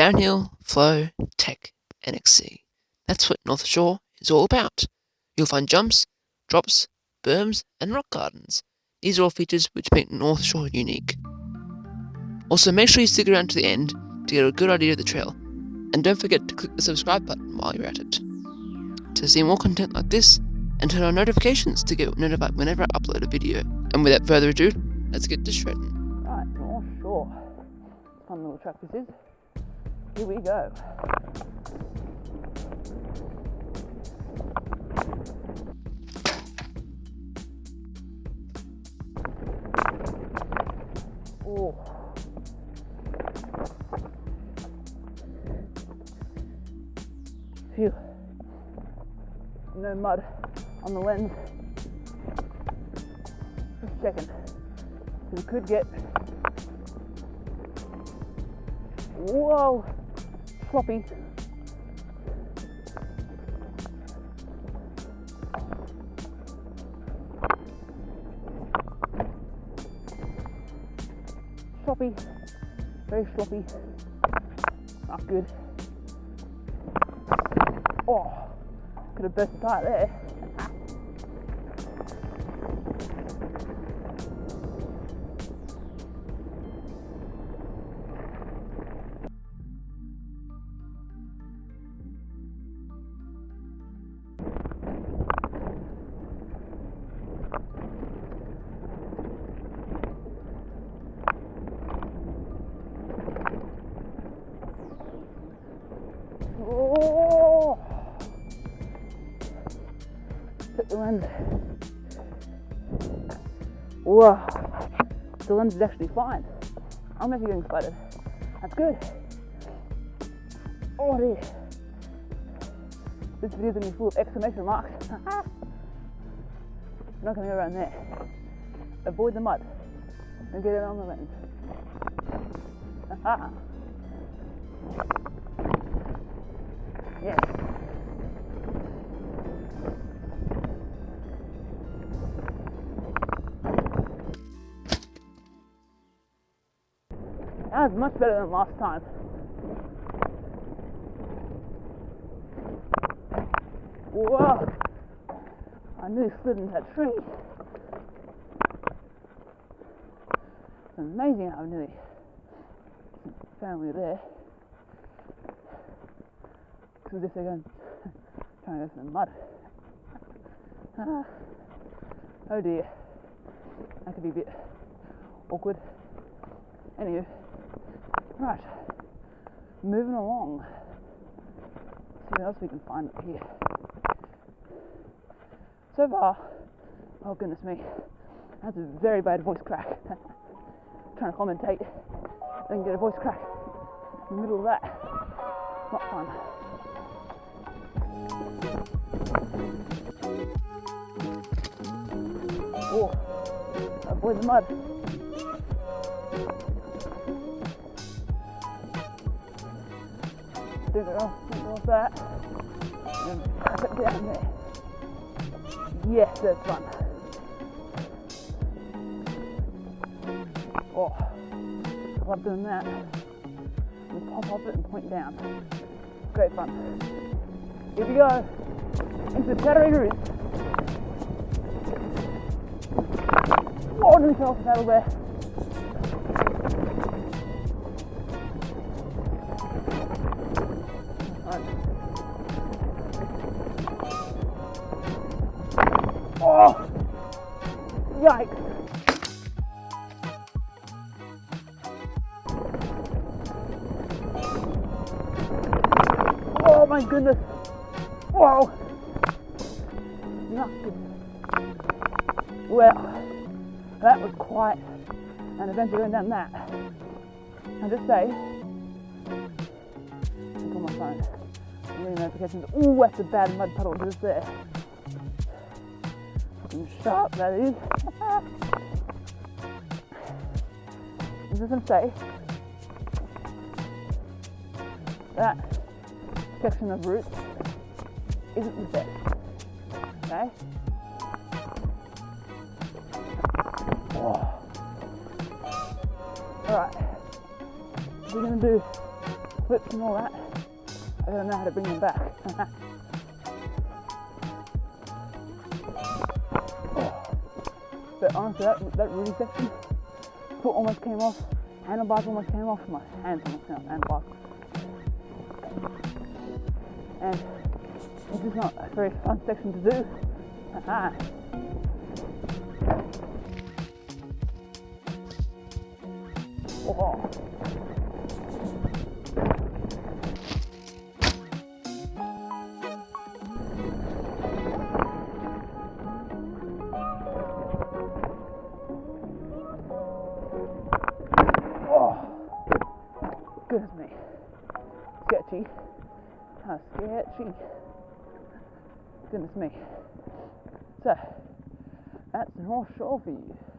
downhill, flow, tech, and XC. That's what North Shore is all about. You'll find jumps, drops, berms, and rock gardens. These are all features which make North Shore unique. Also, make sure you stick around to the end to get a good idea of the trail, and don't forget to click the subscribe button while you're at it. To see more content like this, and turn on notifications to get notified whenever I upload a video. And without further ado, let's get to shredding. Right, North Shore. Fun little track this is. Here we go. Oh. Phew. No mud on the lens. Just checking. We could get. Whoa! Floppy. Sloppy. Very sloppy. Not good. Oh, could have burst the tire there. The lens. Whoa, the lens is actually fine. I'm actually getting excited. That's good. Oh dear. This video is going to be full of exclamation marks. not to go around there. Avoid the mud. And get it on the lens. That was much better than last time. Whoa! I nearly slid into that tree. It's amazing how nearly family there. Because if they're going trying to through the mud. Ah. Oh dear. That could be a bit awkward. Anyway. Right, moving along. See what else we can find up here. So far, oh goodness me, that's a very bad voice crack. Trying to commentate, then get a voice crack in the middle of that. Not fun. Oh, avoid the mud. Do it off, do it off that. And put it down there. Yes, that's fun. Oh, love doing that. And pop off it and point down. Great fun. Here we go. Into the shadowy roots. Oh, nearly fell off there. Yikes. Oh my goodness. Not good. Well, that was quite an adventure going down that. I just say, look on my phone. notifications. Oh, that's a bad mud puddle just there fucking sharp that is. It doesn't say that section of roots isn't the best. Okay? Alright. We're gonna do flips and all that. I don't know how to bring them back. but honestly, that, that really section, foot almost came off, handlebars almost came off, my hands almost came off, handlebars. And this is not a very fun section to do. oh. Goodness me. Sketchy. How sketchy. Goodness me. So, that's North Shore for you.